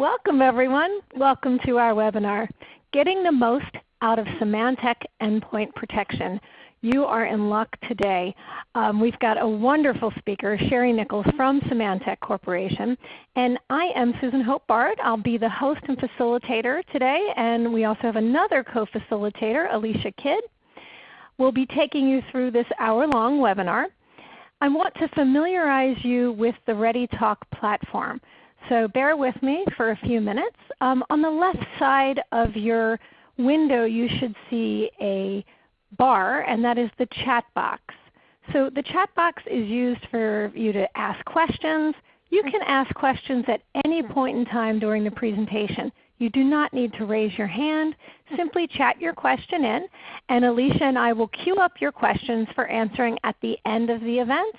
Welcome everyone. Welcome to our webinar, Getting the Most Out of Symantec Endpoint Protection. You are in luck today. Um, we've got a wonderful speaker, Sherry Nichols from Symantec Corporation. And I am Susan Hope Bard. I'll be the host and facilitator today. And we also have another co-facilitator, Alicia Kidd. We'll be taking you through this hour-long webinar. I want to familiarize you with the ReadyTalk platform. So bear with me for a few minutes. Um, on the left side of your window you should see a bar and that is the chat box. So the chat box is used for you to ask questions. You can ask questions at any point in time during the presentation. You do not need to raise your hand. Simply chat your question in and Alicia and I will queue up your questions for answering at the end of the event.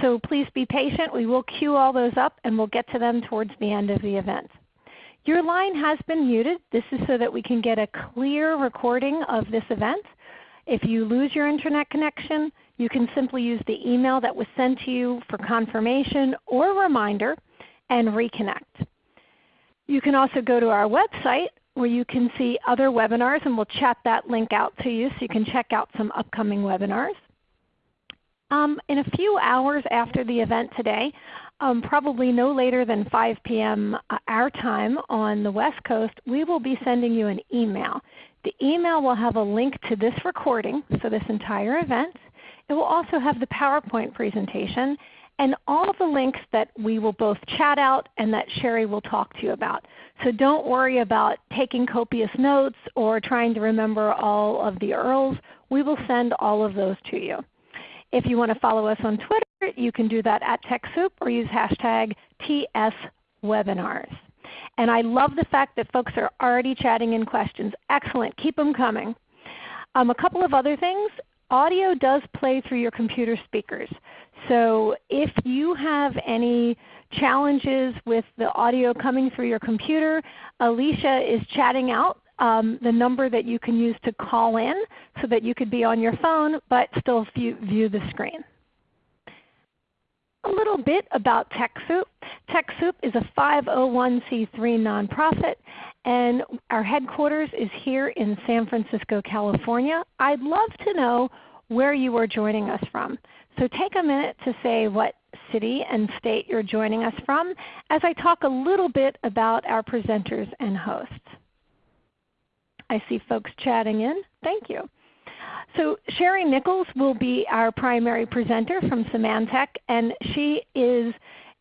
So please be patient. We will queue all those up and we'll get to them towards the end of the event. Your line has been muted. This is so that we can get a clear recording of this event. If you lose your Internet connection, you can simply use the email that was sent to you for confirmation or reminder and reconnect. You can also go to our website where you can see other webinars and we'll chat that link out to you so you can check out some upcoming webinars. Um, in a few hours after the event today, um, probably no later than 5 p.m. Uh, our time on the West Coast, we will be sending you an email. The email will have a link to this recording, so this entire event. It will also have the PowerPoint presentation and all of the links that we will both chat out and that Sherry will talk to you about. So don't worry about taking copious notes or trying to remember all of the URLs. We will send all of those to you. If you want to follow us on Twitter, you can do that at TechSoup or use hashtag TSWebinars. And I love the fact that folks are already chatting in questions. Excellent. Keep them coming. Um, a couple of other things. Audio does play through your computer speakers. So if you have any challenges with the audio coming through your computer, Alicia is chatting out um, the number that you can use to call in so that you could be on your phone but still view, view the screen. A little bit about TechSoup. TechSoup is a 501c3 nonprofit and our headquarters is here in San Francisco, California. I'd love to know where you are joining us from. So take a minute to say what city and state you're joining us from as I talk a little bit about our presenters and hosts. I see folks chatting in. Thank you. So Sherry Nichols will be our primary presenter from Symantec, and she is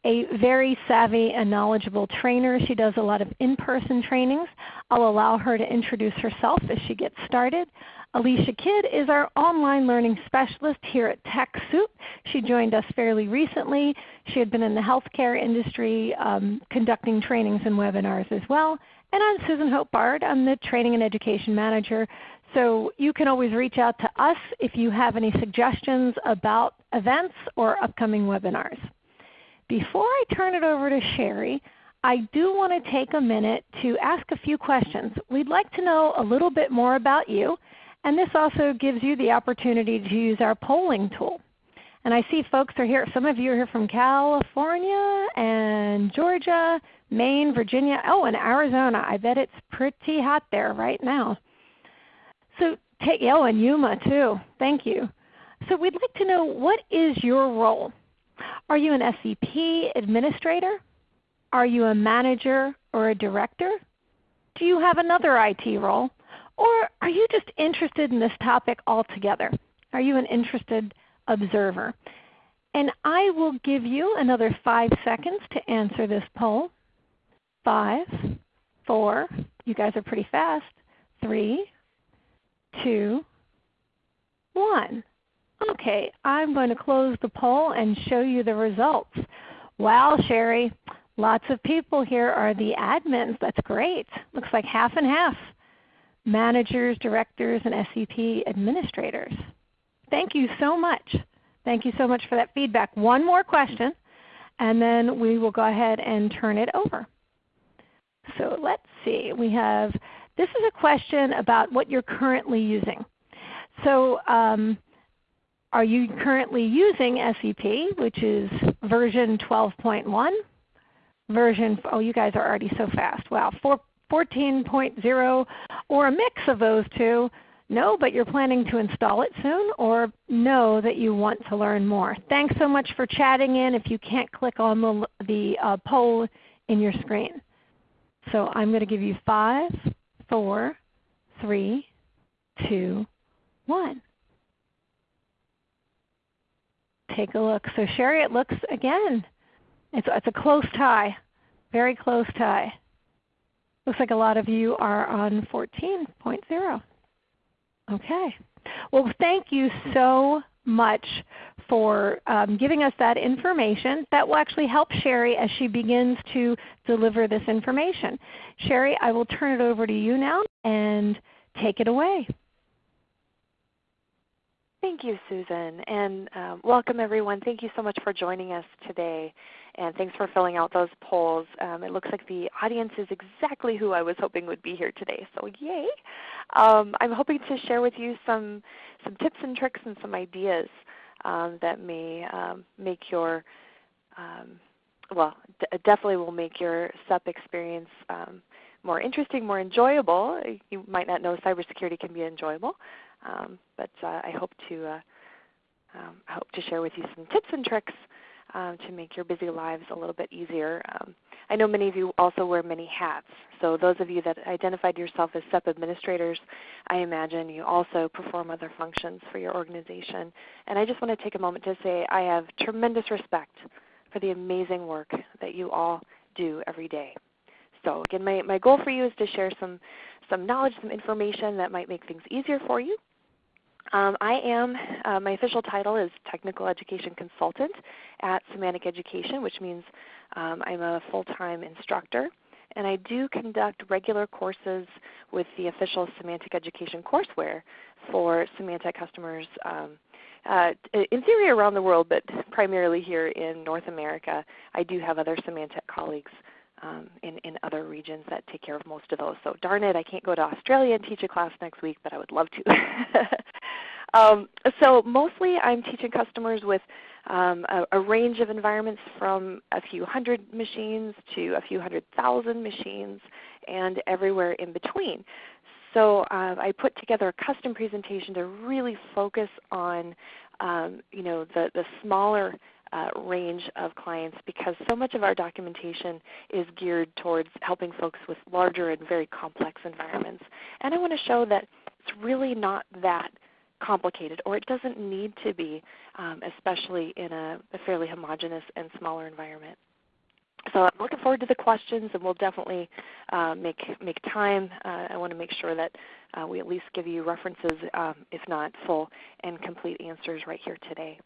a very savvy and knowledgeable trainer. She does a lot of in-person trainings. I'll allow her to introduce herself as she gets started. Alicia Kidd is our online learning specialist here at TechSoup. She joined us fairly recently. She had been in the healthcare industry um, conducting trainings and webinars as well. And I'm Susan Hope Bard. I'm the Training and Education Manager. So you can always reach out to us if you have any suggestions about events or upcoming webinars. Before I turn it over to Sherry, I do want to take a minute to ask a few questions. We'd like to know a little bit more about you, and this also gives you the opportunity to use our polling tool. And I see folks are here. Some of you are here from California and Georgia, Maine, Virginia, oh, and Arizona. I bet it's pretty hot there right now. So take, oh, and Yuma too. Thank you. So we'd like to know what is your role? Are you an SEP administrator? Are you a manager or a director? Do you have another IT role? Or are you just interested in this topic altogether? Are you an interested observer. And I will give you another 5 seconds to answer this poll. Five, four, you guys are pretty fast. Three, two, one. Okay, I'm going to close the poll and show you the results. Wow, Sherry, lots of people here are the admins. That's great. Looks like half and half. Managers, directors, and SEP administrators. Thank you so much. Thank you so much for that feedback. One more question, and then we will go ahead and turn it over. So let's see. We have this is a question about what you're currently using. So um, are you currently using SEP, which is version 12.1? version, oh you guys are already so fast. Wow, 14.0 or a mix of those two. No, but you're planning to install it soon, or know that you want to learn more. Thanks so much for chatting in if you can't click on the, the uh, poll in your screen. So I'm going to give you five, four, three, two, one. Take a look. So Sherry, it looks again, it's, it's a close tie, very close tie. Looks like a lot of you are on 14.0. Okay. Well, thank you so much for um, giving us that information. That will actually help Sherry as she begins to deliver this information. Sherry, I will turn it over to you now and take it away. Thank you, Susan, and um, welcome everyone. Thank you so much for joining us today, and thanks for filling out those polls. Um, it looks like the audience is exactly who I was hoping would be here today, so yay! Um, I'm hoping to share with you some, some tips and tricks and some ideas um, that may um, make your, um, well, definitely will make your SEP experience more interesting, more enjoyable. You might not know cybersecurity can be enjoyable. Um, but uh, I hope to uh, um, I hope to share with you some tips and tricks um, to make your busy lives a little bit easier. Um, I know many of you also wear many hats. So those of you that identified yourself as SEP administrators, I imagine you also perform other functions for your organization. And I just want to take a moment to say I have tremendous respect for the amazing work that you all do every day. So again, my, my goal for you is to share some, some knowledge, some information that might make things easier for you um, I am, uh, my official title is Technical Education Consultant at Symantec Education, which means um, I'm a full-time instructor. And I do conduct regular courses with the official Symantec Education courseware for Symantec customers um, uh, in theory around the world, but primarily here in North America. I do have other Symantec colleagues um, in, in other regions that take care of most of those. So darn it, I can't go to Australia and teach a class next week, but I would love to. um, so mostly I'm teaching customers with um, a, a, range of environments from a few hundred machines to a few hundred thousand machines and everywhere in between. So uh, I put together a custom presentation to really focus on um, you know, the, the smaller uh, range of clients because so much of our documentation is geared towards helping folks with larger and very complex environments. And I want to show that it's really not that complicated or it doesn't need to be, um, especially in a, a fairly homogeneous and smaller environment. So I'm looking forward to the questions, and we'll definitely uh, make make time. Uh, I want to make sure that uh, we at least give you references, um, if not full and complete answers, right here today.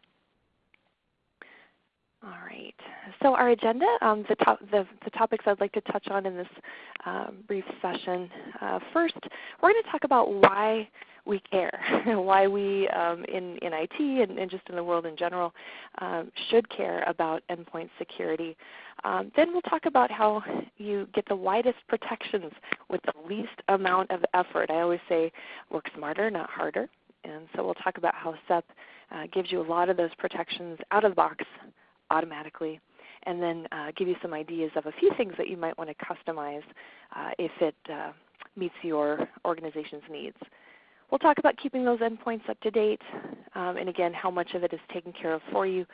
All right. So our agenda, um, the, top, the, the, topics I'd like to touch on in this uh, brief session. Uh, first, we're going to talk about why we care, why we um, in, in IT and, and, just in the world in general um, should care about endpoint security. Um, then we'll talk about how you get the widest protections with the least amount of effort. I always say work smarter, not harder. And so we'll talk about how SEP uh, gives you a lot of those protections out of the box automatically and then uh, give you some ideas of a few things that you might want to customize uh, if it uh, meets your organization's needs. We'll talk about keeping those endpoints up to date um, and again how much of it is taken care of for you.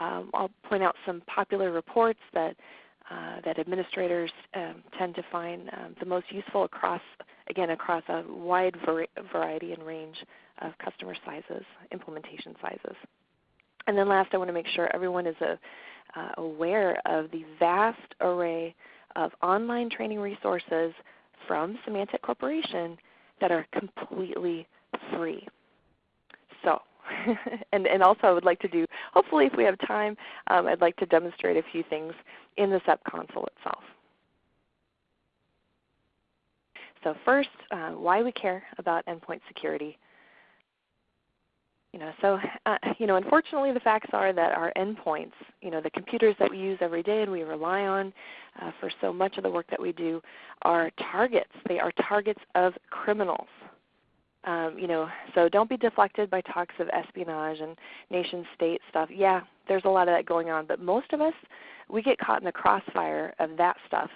Um, I'll point out some popular reports that, uh, that administrators um, tend to find um, the most useful across, again, across a wide variety and range of customer sizes, implementation sizes. And then last, I want to make sure everyone is a, uh, aware of the vast array of online training resources from Symantec Corporation that are completely free. So, and, and also I would like to do, hopefully if we have time, um, I'd like to demonstrate a few things in the SEP console itself. So first, uh, why we care about endpoint security. You know, so uh, you know, unfortunately, the facts are that our endpoints, you know, the computers that we use every day and we rely on uh, for so much of the work that we do, are targets. They are targets of criminals. Um, you know, so don't be deflected by talks of espionage and nation state stuff. Yeah, there's a lot of that going on, but most of us, we get caught in the crossfire of that stuff.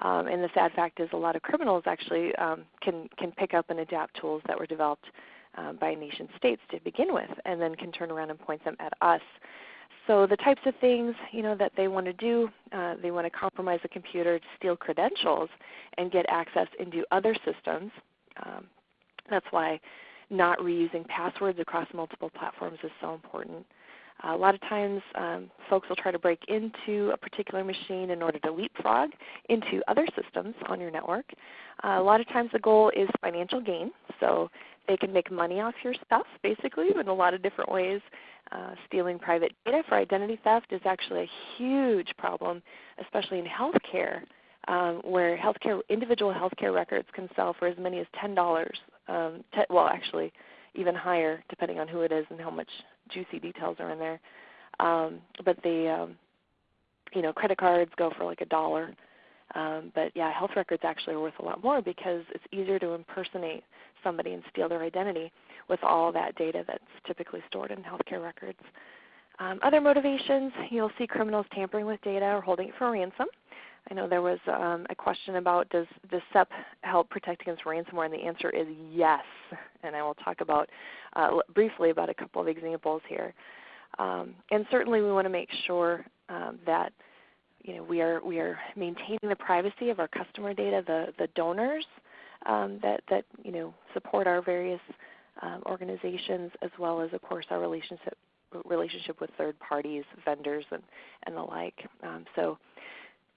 Um, and the sad fact is, a lot of criminals actually um, can can pick up and adapt tools that were developed um, by nation states to begin with, and then can turn around and point them at us. So the types of things you know that they want to do, uh, they want to compromise a computer steal credentials and get access into other systems. Um, that's why not reusing passwords across multiple platforms is so important. A lot of times um, folks will try to break into a particular machine in order to leapfrog into other systems on your network. Uh, a lot of times the goal is financial gain, so they can make money off your stuff basically in a lot of different ways. Uh, stealing private data for identity theft is actually a huge problem, especially in healthcare, um, where healthcare individual healthcare records can sell for as many as ten dollars. Um, well, actually, even higher depending on who it is and how much juicy details are in there. Um, but the um, you know credit cards go for like a dollar. Um, but yeah, health records actually are worth a lot more because it's easier to impersonate somebody and steal their identity with all that data that's typically stored in healthcare records. Um, other motivations, you'll see criminals tampering with data or holding it for ransom. I know there was um, a question about does, does SEP help protect against ransomware, and the answer is yes. And I will talk about uh, briefly about a couple of examples here. Um, and certainly we want to make sure um, that you know, we, are, we are maintaining the privacy of our customer data, the, the donors um, that, that you know, support our various um, organizations, as well as, of course, our relationship, relationship with third parties, vendors, and, and the like. Um, so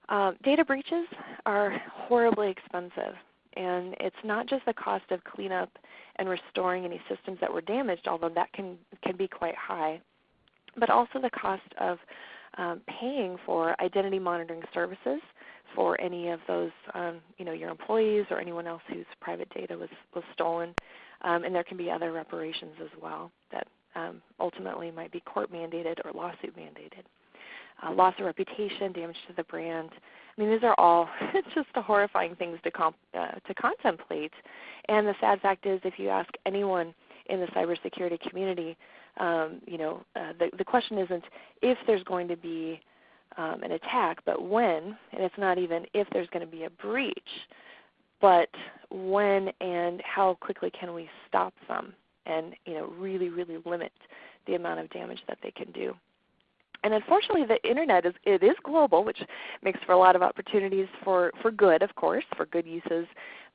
um, data breaches are horribly expensive, and it's not just the cost of cleanup and restoring any systems that were damaged, although that can, can be quite high, but also the cost of um, paying for identity monitoring services for any of those, um, you know, your employees or anyone else whose private data was, was stolen. Um, and there can be other reparations as well that um, ultimately might be court mandated or lawsuit mandated uh, loss of reputation, damage to the brand. I mean, these are all just horrifying things to, comp- uh, to contemplate. And the sad fact is, if you ask anyone in the cybersecurity community, um, you know, uh, the, the question isn't if there's going to be um, an attack, but when, and it's not even if there's going to be a breach, but when and how quickly can we stop them and, you know, really, really limit the amount of damage that they can do. And unfortunately, the internet is it is global, which makes for a lot of opportunities for for good, of course, for good uses,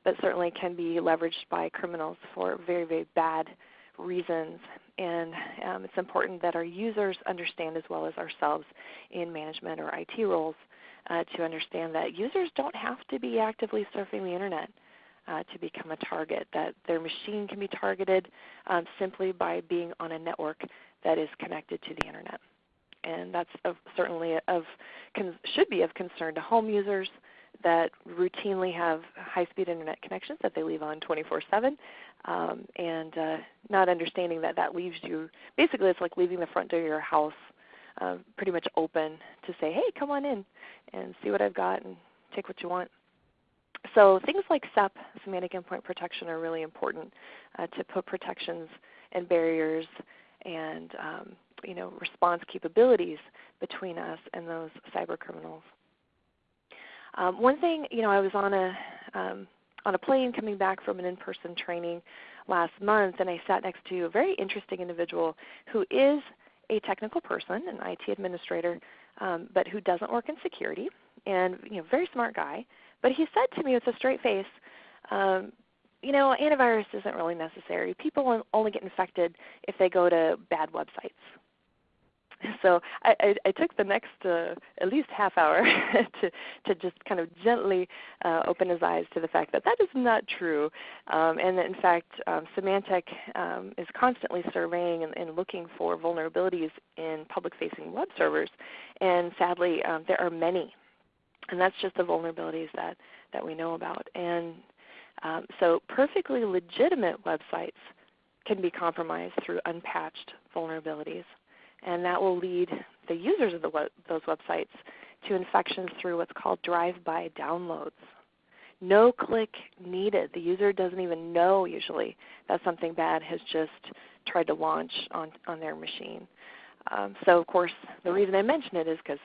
but certainly can be leveraged by criminals for very very bad reasons. And um, it's important that our users understand as well as ourselves in management or IT roles uh, to understand that users don't have to be actively surfing the internet. Uh, to become a target, that their machine can be targeted um, simply by being on a network that is connected to the internet and that's of, certainly of should be of concern to home users that routinely have high-speed internet connections that they leave on 24/7, um, and uh, not understanding that that leaves you basically it's like leaving the front door of your house uh, pretty much open to say, hey, come on in and see what I've got and take what you want. So things like SEP, Symantec endpoint protection, are really important uh, to put protections and barriers and um, you know, response capabilities between us and those cyber criminals. Um, one thing, you know, I was on a um, on a plane coming back from an in-person training last month, and I sat next to a very interesting individual who is a technical person, an IT administrator, um, but who doesn't work in security, and you know, very smart guy. But he said to me with a straight face, um, you know, antivirus isn't really necessary. People only get infected if they go to bad websites. so I, I, I, took the next uh, at least half hour to, to just kind of gently uh, open his eyes to the fact that that is not true, um, and that in fact um, Symantec um, is constantly surveying and, and, looking for vulnerabilities in public-facing web servers, and sadly um, there are many, and that's just the vulnerabilities that, that we know about. And um, so perfectly legitimate websites can be compromised through unpatched vulnerabilities and that will lead the users of the web, those websites to infections through what's called drive-by downloads. No click needed. The user doesn't even know usually that something bad has just tried to launch on, on their machine. Um, so of course the reason I mention it is because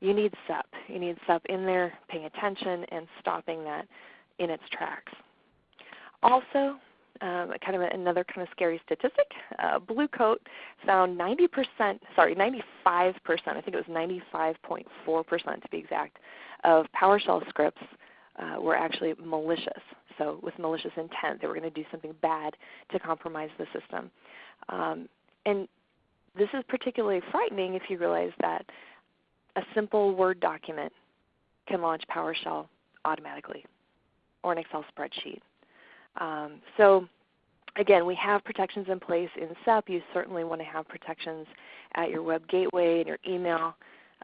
you need SEP. You need SEP in there paying attention and stopping that in its tracks. Also, um, kind of another kind of scary statistic. Uh, Blue Coat found 90%, sorry, 95%, I think it was 95.4% to be exact, of PowerShell scripts uh, were actually malicious. So with malicious intent, they were going to do something bad to compromise the system. Um, and this is particularly frightening if you realize that a simple Word document can launch PowerShell automatically or an Excel spreadsheet. Um, so again, we have protections in place in SEP. You certainly want to have protections at your web gateway and your email,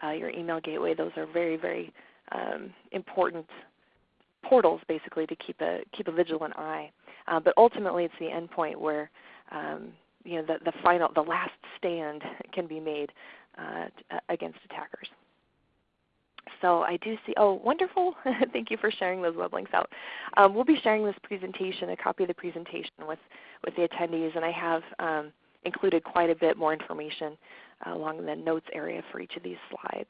uh, your email gateway. Those are very, very um, important portals basically to keep a, keep a vigilant eye. Uh, but ultimately it's the endpoint where um, you know, the, the final, the last stand can be made uh, against attackers. So I do see, oh wonderful, thank you for sharing those web links out. Um, we'll be sharing this presentation, a copy of the presentation with, with the attendees, and I have um, included quite a bit more information uh, along the notes area for each of these slides.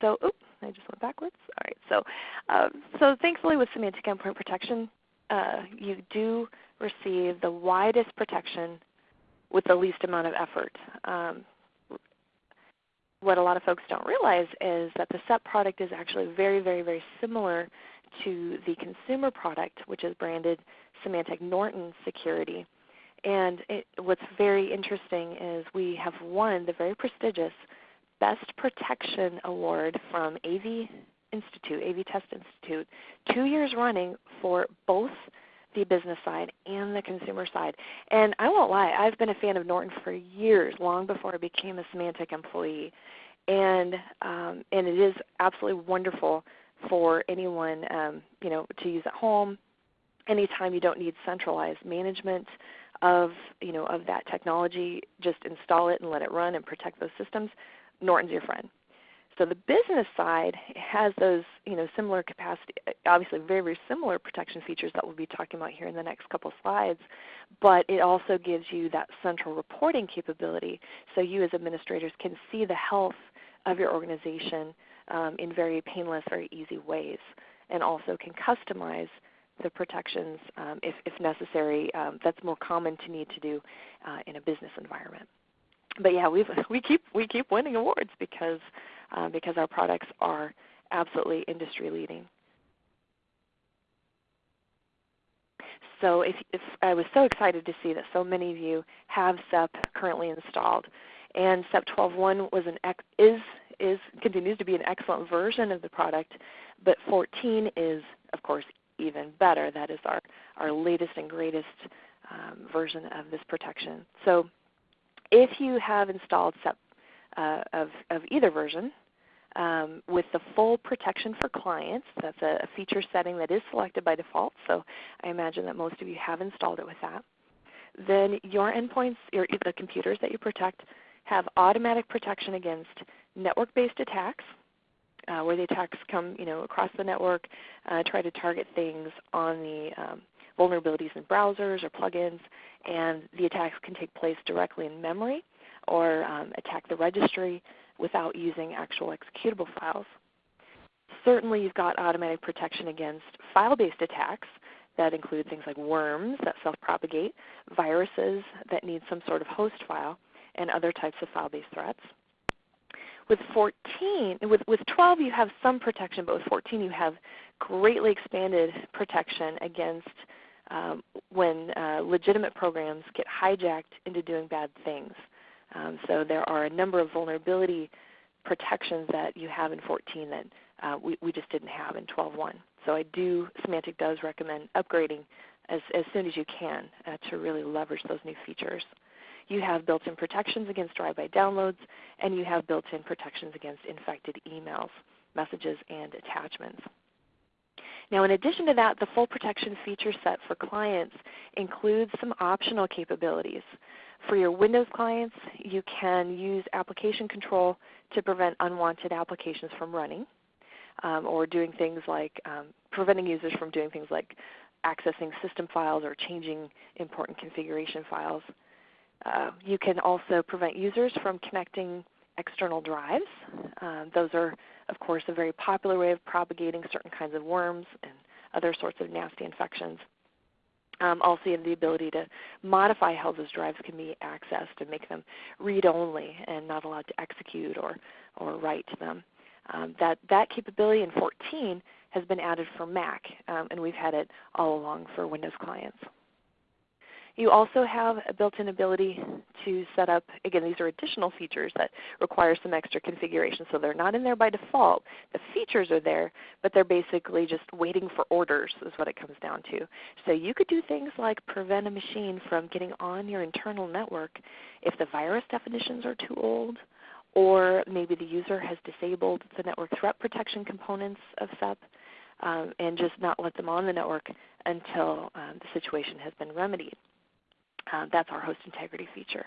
So, oops, I just went backwards. All right, so, uh, so thankfully with Symantec endpoint protection, uh, you do receive the widest protection with the least amount of effort. Um, what a lot of folks don't realize is that the SEP product is actually very, very, very similar to the consumer product, which is branded Symantec Norton Security. And it, what's very interesting is we have won the very prestigious Best Protection Award from AV Institute, AV Test Institute, two years running for both the business side and the consumer side. And I won't lie, I've been a fan of Norton for years, long before I became a Symantec employee. And um, and it is absolutely wonderful for anyone um, you know to use at home. Anytime you don't need centralized management of you know of that technology, just install it and let it run and protect those systems. Norton's your friend. So the business side has those you know, similar capacity, obviously very, very similar protection features that we'll be talking about here in the next couple slides, but it also gives you that central reporting capability so you as administrators can see the health of your organization um, in very painless, very easy ways, and also can customize the protections um, if, if, necessary. Um, that's more common to need to do uh, in a business environment. But yeah, we we keep we keep winning awards because uh, because our products are absolutely industry leading. So if, if, I was so excited to see that so many of you have SEP currently installed. And SEP 12.1 was an is is continues to be an excellent version of the product, but 14 is of course even better. That is our, our latest and greatest um, version of this protection. So if you have installed SEP uh, of, of either version, um, with the full protection for clients. That's a, a, feature setting that is selected by default, so I imagine that most of you have installed it with that. Then your endpoints, your, the computers that you protect, have automatic protection against network-based attacks, uh, where the attacks come you know, across the network, uh, try to target things on the um, vulnerabilities in browsers or plugins, and the attacks can take place directly in memory or um, attack the registry without using actual executable files. Certainly you've got automatic protection against file-based attacks that include things like worms that self-propagate, viruses that need some sort of host file, and other types of file-based threats. With 14, with, with 12 you have some protection, but with 14 you have greatly expanded protection against um, when uh, legitimate programs get hijacked into doing bad things. Um, so there are a number of vulnerability protections that you have in 14 that uh, we, we just didn't have in 12.1. So I do, Symantec does recommend upgrading as, as soon as you can uh, to really leverage those new features. You have built-in protections against drive-by downloads, and you have built-in protections against infected emails, messages, and attachments. Now in addition to that, the full protection feature set for clients includes some optional capabilities. For your Windows clients, you can use application control to prevent unwanted applications from running. um, or doing things like um, preventing users from doing things like accessing system files or changing important configuration files. Uh, you can also prevent users from connecting external drives. Um, those are, of course, a very popular way of propagating certain kinds of worms and other sorts of nasty infections. Um, also, you have the ability to modify how those drives can be accessed and make them read-only and not allowed to execute or, or write to them. Um, that, that capability in 14 has been added for Mac, um, and we've had it all along for Windows clients. You also have a built-in ability to set up, again these are additional features that require some extra configuration. So they're not in there by default. The features are there, but they're basically just waiting for orders is what it comes down to. So you could do things like prevent a machine from getting on your internal network if the virus definitions are too old, or maybe the user has disabled the network threat protection components of SEP um, and just not let them on the network until um, the situation has been remedied. Uh, that's our host integrity feature.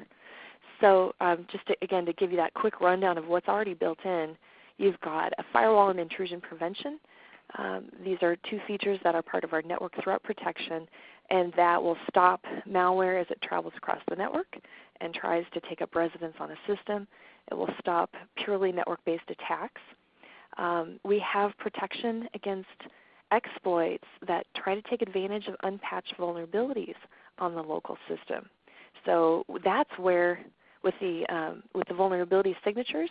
So um, just to, again to give you that quick rundown of what's already built in, you've got a firewall and intrusion prevention. Um, these are two features that are part of our network threat protection and that will stop malware as it travels across the network and tries to take up residence on a system. It will stop purely network-based attacks. Um, we have protection against exploits that try to take advantage of unpatched vulnerabilities on the local system. So that's where, with the, um, with the vulnerability signatures,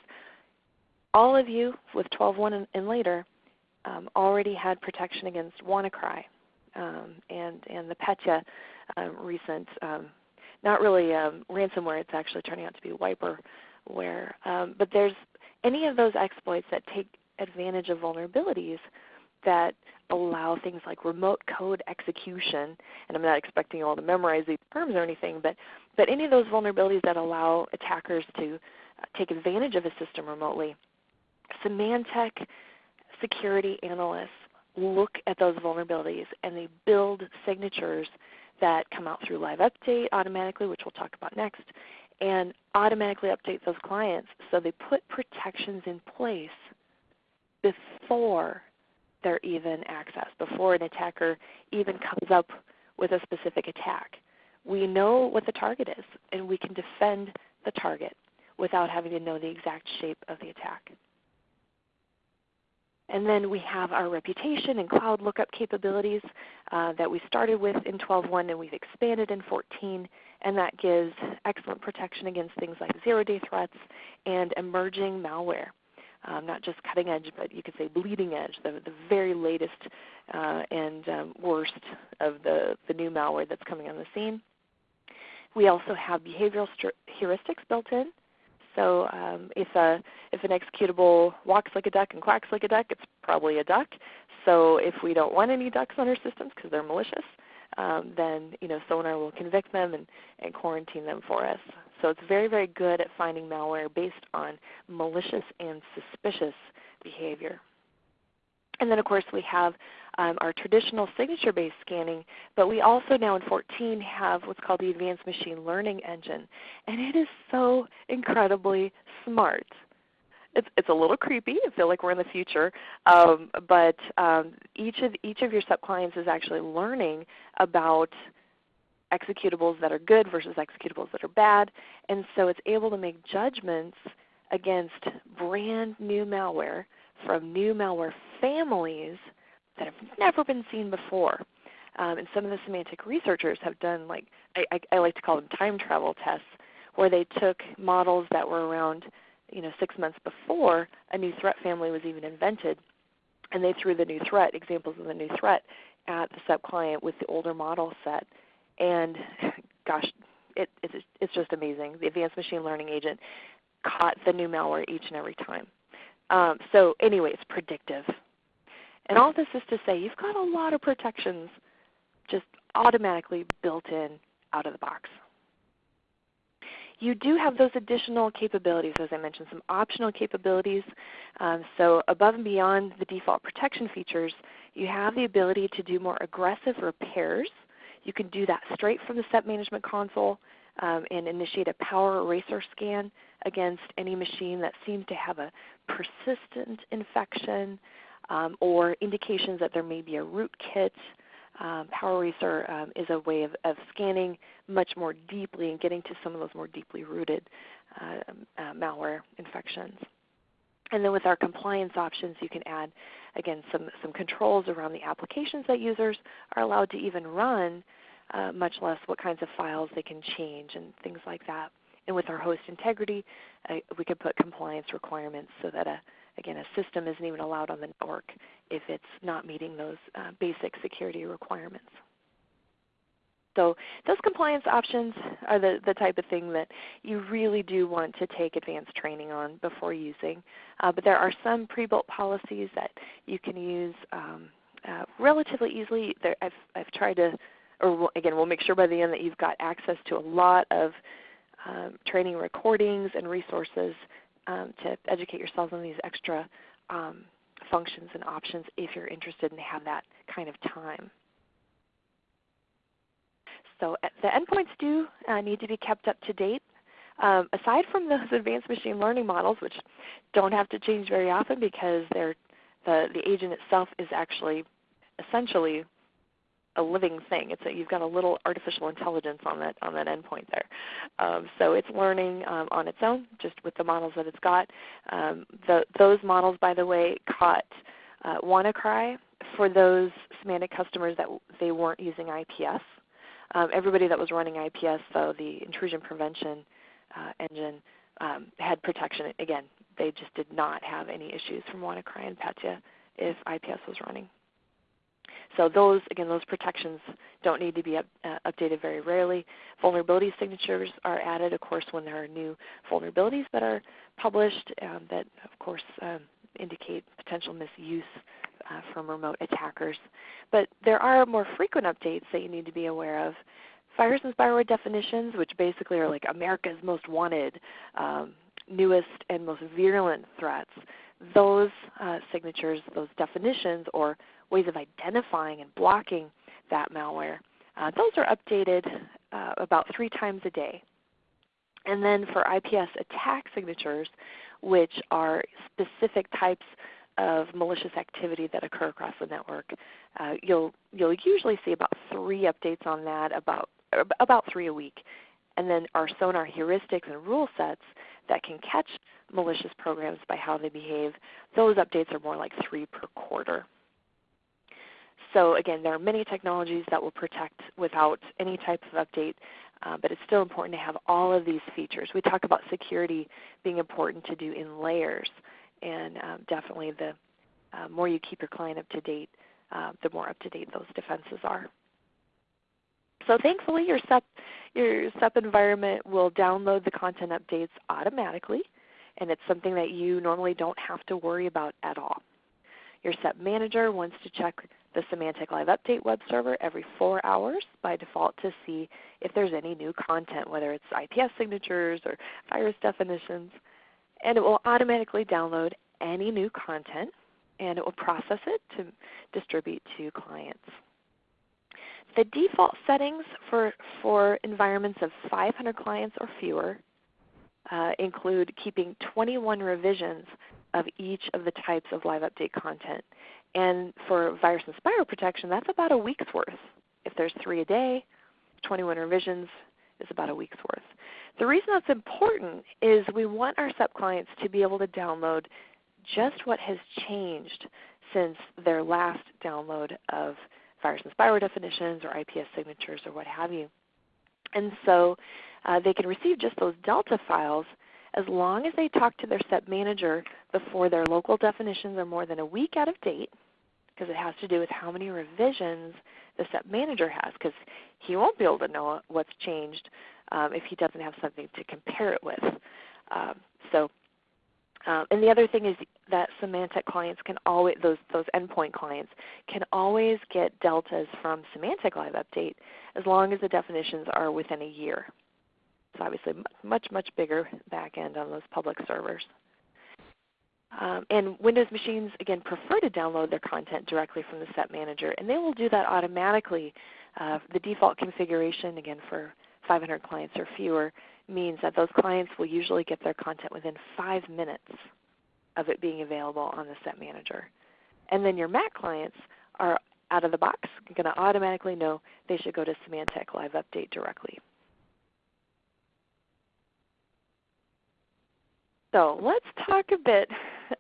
all of you with 12.1 and, and later um, already had protection against WannaCry um, and, and the Petya um, recent, um, not really um, ransomware, it's actually turning out to be wiperware. but there's any of those exploits that take advantage of vulnerabilities that allow things like remote code execution, and I'm not expecting you all to memorize these terms or anything, but, but any of those vulnerabilities that allow attackers to uh, take advantage of a system remotely. Symantec security analysts look at those vulnerabilities and they build signatures that come out through live update automatically, which we'll talk about next, and automatically update those clients. So they put protections in place before they're even accessed, before an attacker even comes up with a specific attack. We know what the target is, and we can defend the target without having to know the exact shape of the attack. And then we have our reputation and cloud lookup capabilities uh, that we started with in 12.1 and we've expanded in 14, and that gives excellent protection against things like zero-day threats and emerging malware um, not just cutting edge, but you could say bleeding edge, the, the very latest uh, and um, worst of the, the new malware that's coming on the scene. We also have behavioral heuristics built in. So um, if, a, if an executable walks like a duck and quacks like a duck, it's probably a duck. So if we don't want any ducks on our systems because they're malicious, um, then you know, Sonar will convict them and, and quarantine them for us. So it's very, very good at finding malware based on malicious and suspicious behavior. And then of course we have um, our traditional signature-based scanning, but we also now in 14 have what's called the Advanced Machine Learning Engine. And it is so incredibly smart. It's, it's a little creepy. I feel like we're in the future. Um, but um, each, of, each of your SEP clients is actually learning about executables that are good versus executables that are bad. And so it's able to make judgments against brand new malware from new malware families that have never been seen before. Um, and some of the Symantec researchers have done like I, I, I like to call them time travel tests, where they took models that were around you know six months before a new threat family was even invented, and they threw the new threat examples of the new threat at the SEP client with the older model set and gosh, it, it's, it's just amazing. The Advanced Machine Learning Agent caught the new malware each and every time. Um, so anyway, it's predictive. And all this is to say you've got a lot of protections just automatically built in out of the box. You do have those additional capabilities, as I mentioned, some optional capabilities. Um, so above and beyond the default protection features, you have the ability to do more aggressive repairs you can do that straight from the SEP Management Console um, and initiate a power eraser scan against any machine that seems to have a persistent infection um, or indications that there may be a rootkit. Um, Power Eraser um, is a way of, of, scanning much more deeply and getting to some of those more deeply rooted uh, uh, malware infections. And then with our compliance options, you can add, again, some, some controls around the applications that users are allowed to even run, uh, much less what kinds of files they can change and things like that. And with our host integrity, uh, we can put compliance requirements so that a, again, a system isn't even allowed on the network if it's not meeting those uh, basic security requirements. So those compliance options are the, the type of thing that you really do want to take advanced training on before using. Uh, but there are some pre-built policies that you can use um, uh, relatively easily. There, I've, I've tried to, or again, we'll make sure by the end that you've got access to a lot of um, training recordings and resources um, to educate yourselves on these extra um, functions and options if you're interested and have that kind of time. So uh, the endpoints do uh, need to be kept up to date. Um, aside from those advanced machine learning models, which don't have to change very often because the, the agent itself is actually essentially a living thing. It's a, you've got a little artificial intelligence on that on that endpoint there. Um, so it's learning um, on its own, just with the models that it's got. Um, the, those models, by the way, caught uh, WannaCry for those Symantec customers that they weren't using IPS. Um, everybody that was running IPS, though, the intrusion prevention uh, engine um, had protection. Again, they just did not have any issues from WannaCry and Petya if IPS was running. So those, again, those protections don't need to be up, uh, updated very rarely. Vulnerability signatures are added, of course, when there are new vulnerabilities that are published um, that, of course, um, indicate potential misuse uh, from remote attackers. But there are more frequent updates that you need to be aware of. Virus and spyware definitions, which basically are like America's most wanted, um, newest, and most virulent threats, those uh, signatures, those definitions, or ways of identifying and blocking that malware. Uh, those are updated uh, about three times a day. And then for IPS attack signatures, which are specific types of malicious activity that occur across the network, uh, you'll, you'll usually see about three updates on that, about, about three a week. And then our sonar heuristics and rule sets that can catch malicious programs by how they behave, those updates are more like three per quarter. So again, there are many technologies that will protect without any type of update, uh, but it's still important to have all of these features. We talk about security being important to do in layers, and um, definitely the uh, more you keep your client up to date, uh, the more up to date those defenses are. So thankfully your SEP, your SEP environment will download the content updates automatically, and it's something that you normally don't have to worry about at all. Your SEP manager wants to check the Symantec Live Update web server every four hours by default to see if there's any new content, whether it's IPS signatures or virus definitions. And it will automatically download any new content and it will process it to distribute to clients. The default settings for, for environments of 500 clients or fewer uh, include keeping 21 revisions of each of the types of live update content. And for virus and spyware protection, that's about a week's worth. If there's three a day, 21 revisions is about a week's worth. The reason that's important is we want our SEP clients to be able to download just what has changed since their last download of virus and spyware definitions or IPS signatures or what have you. And so uh, they can receive just those Delta files as long as they talk to their SEP manager before their local definitions are more than a week out of date, because it has to do with how many revisions the SEP manager has, because he won't be able to know what's changed um, if he doesn't have something to compare it with. Um, so, um, and the other thing is that Symantec clients can always, those, those endpoint clients, can always get deltas from Symantec Live Update as long as the definitions are within a year. It's obviously much, much bigger back end on those public servers. Um, and Windows machines, again, prefer to download their content directly from the SEP Manager, and they will do that automatically. Uh, the default configuration, again, for 500 clients or fewer, means that those clients will usually get their content within five minutes of it being available on the SEP Manager. And then your Mac clients are out of the box going to automatically know they should go to Symantec Live Update directly. So let's talk a bit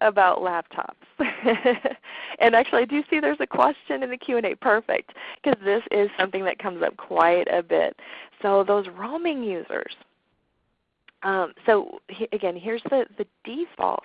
about laptops. and actually I do see there's a question in the Q&A. Perfect, because this is something that comes up quite a bit. So those roaming users. Um, so he, again, here's the, the default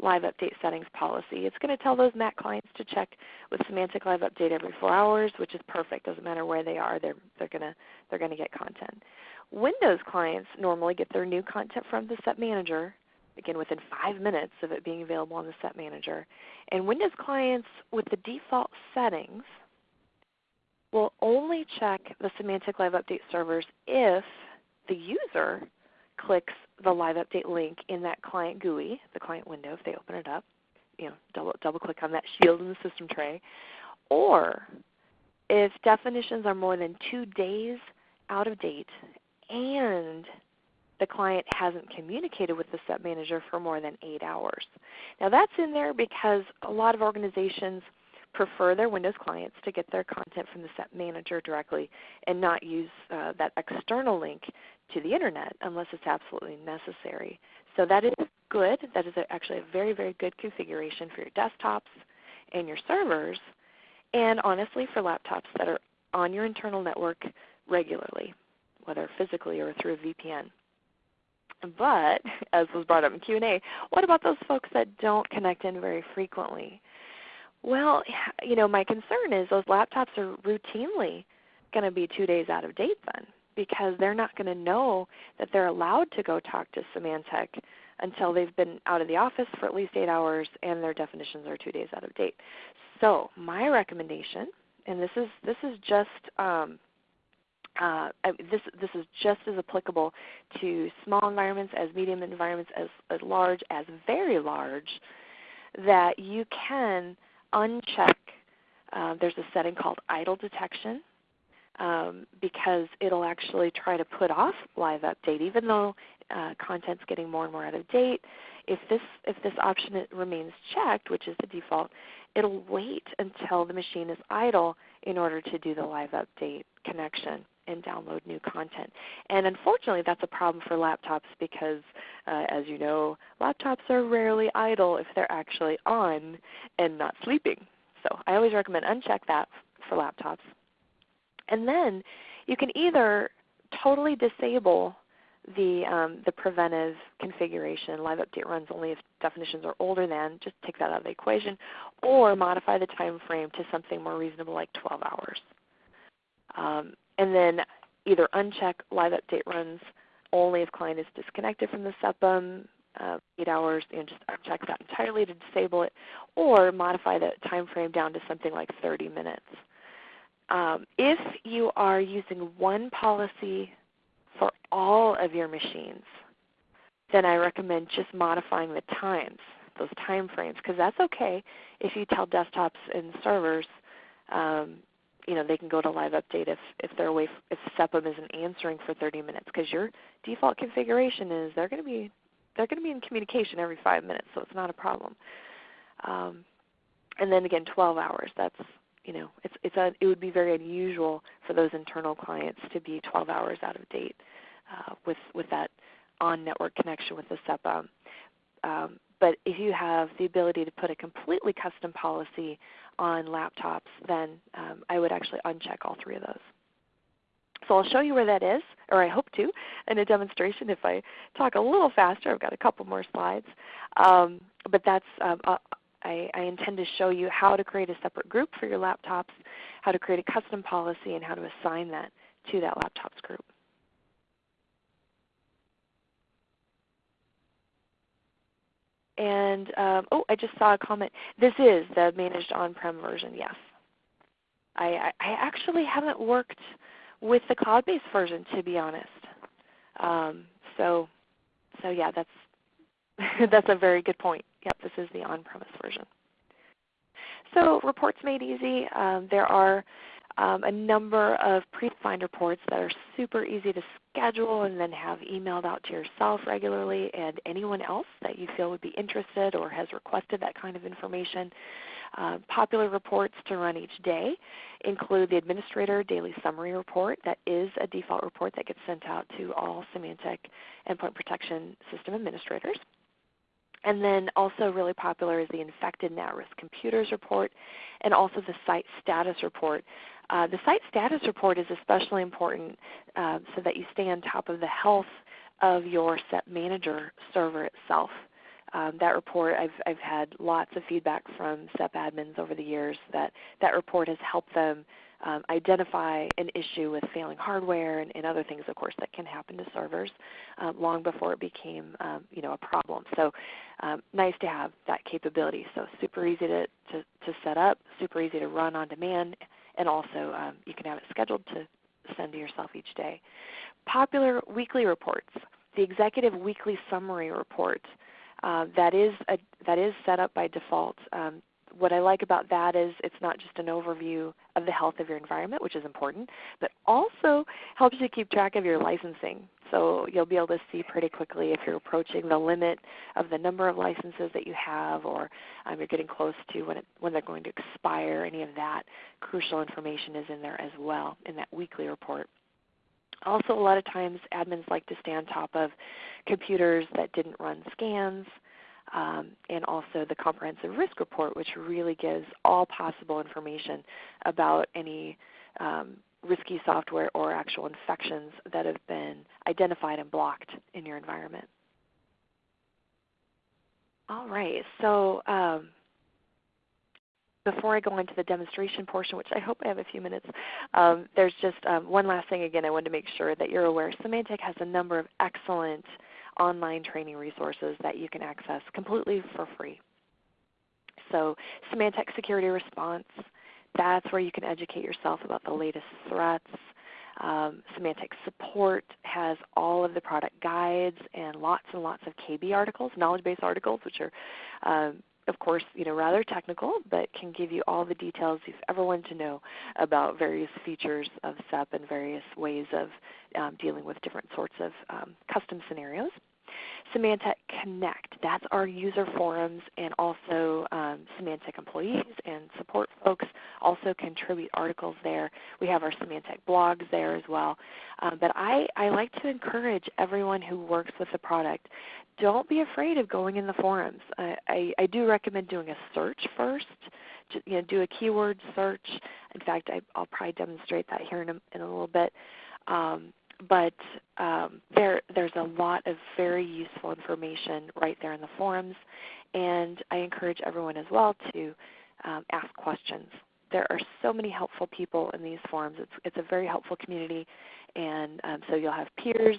Live Update settings policy. It's going to tell those Mac clients to check with Symantec Live Update every 4 hours, which is perfect. Doesn't matter where they are, they're, they're going to they're to get content. Windows clients normally get their new content from the SEP Manager, again within 5 minutes of it being available on the SEP Manager. And Windows clients with the default settings will only check the Symantec Live Update servers if the user clicks the live update link in that client GUI, the client window if they open it up. You know, double, double click on that shield in the system tray. Or if definitions are more than two days out of date and the client hasn't communicated with the SEP manager for more than 8 hours. Now that's in there because a lot of organizations prefer their Windows clients to get their content from the SEP manager directly and not use uh, that external link to the Internet unless it's absolutely necessary. So that is good. That is actually a very, very good configuration for your desktops and your servers, and honestly for laptops that are on your internal network regularly, whether physically or through a VPN. But, as was brought up in Q&A, what about those folks that don't connect in very frequently? Well, you know, my concern is those laptops are routinely going to be two days out of date then because they're not going to know that they're allowed to go talk to Symantec until they've been out of the office for at least 8 hours and their definitions are 2 days out of date. So my recommendation, and this is, this is just um, uh, this, this is just as applicable to small environments as medium environments as, as large as very large, that you can uncheck, uh, there's a setting called idle detection um, because it'll actually try to put off live update even though uh, content's getting more and more out of date. If this, if this option remains checked, which is the default, it'll wait until the machine is idle in order to do the live update connection and download new content. And unfortunately that's a problem for laptops because uh, as you know, laptops are rarely idle if they're actually on and not sleeping. So I always recommend uncheck that for laptops. And then you can either totally disable the, um, the preventive configuration, live update runs only if definitions are older than, just take that out of the equation, or modify the time frame to something more reasonable like 12 hours. Um, and then either uncheck live update runs only if client is disconnected from the SEPM, uh, 8 hours, and just uncheck that entirely to disable it, or modify the time frame down to something like 30 minutes. Um, if you are using one policy for all of your machines, then I recommend just modifying the times, those time frames, because that's okay if you tell desktops and servers, um, you know, they can go to live update if, if they're away, if SEPM isn't answering for 30 minutes, because your default configuration is they're going to be they're going to be in communication every five minutes, so it's not a problem. Um, and then again, 12 hours. That's you know, it's, it's a, it would be very unusual for those internal clients to be 12 hours out of date uh, with, with that on-network connection with the SEPM. Um, but if you have the ability to put a completely custom policy on laptops, then um, I would actually uncheck all three of those. So I'll show you where that is, or I hope to, in a demonstration if I talk a little faster. I've got a couple more slides. Um, but that's um, I, I, intend to show you how to create a separate group for your laptops, how to create a custom policy, and how to assign that to that laptops group. And um, oh, I just saw a comment. This is the managed on-prem version. Yes, I, I, actually haven't worked with the cloud-based version to be honest. Um, so, so yeah, that's that's a very good point. Yep, this is the on-premise version. So reports made easy. Um, there are um, a number of predefined reports that are super easy to schedule and then have emailed out to yourself regularly and anyone else that you feel would be interested or has requested that kind of information. Uh, popular reports to run each day include the Administrator Daily Summary Report. That is a default report that gets sent out to all Symantec Endpoint Protection System administrators. And then also really popular is the Infected and At-Risk Computers Report and also the Site Status Report. Uh, the Site Status Report is especially important uh, so that you stay on top of the health of your SEP Manager server itself. Um, that report, I've, I've had lots of feedback from SEP admins over the years that that report has helped them um, identify an issue with failing hardware and, and, other things, of course, that can happen to servers um, long before it became um, you know, a problem. So um, nice to have that capability. So super easy to, to, to, set up, super easy to run on demand, and also um, you can have it scheduled to send to yourself each day. Popular weekly reports. The Executive Weekly Summary Report. Uh, that is a, that is set up by default. Um, what I like about that is it's not just an overview of the health of your environment, which is important, but also helps you keep track of your licensing. So you'll be able to see pretty quickly if you're approaching the limit of the number of licenses that you have or um, you're getting close to when, it, when they're going to expire. Any of that crucial information is in there as well in that weekly report. Also, a lot of times admins like to stay on top of computers that didn't run scans, um, and also the comprehensive risk report, which really gives all possible information about any um, risky software or actual infections that have been identified and blocked in your environment. All right, so um, before I go into the demonstration portion, which I hope I have a few minutes, um, there's just um, one last thing again I wanted to make sure that you're aware. Symantec has a number of excellent online training resources that you can access completely for free. So Symantec Security Response, that's where you can educate yourself about the latest threats. Um, Symantec Support has all of the product guides and lots and lots of KB articles, knowledge base articles, which are um, of course, you know, rather technical, but can give you all the details you've ever wanted to know about various features of SEP and various ways of um, dealing with different sorts of um, custom scenarios. Symantec Connect, that's our user forums and also um, Symantec employees and support folks also contribute articles there. We have our Symantec blogs there as well. Um, but I, I like to encourage everyone who works with the product, don't be afraid of going in the forums. I, I, I do recommend doing a search first. You know, do a keyword search. In fact, I, will probably demonstrate that here in a, in a little bit. Um, but um, there, there's a lot of very useful information right there in the forums, and I encourage everyone as well to um, ask questions. There are so many helpful people in these forums. It's, it's a very helpful community, and um, so you'll have peers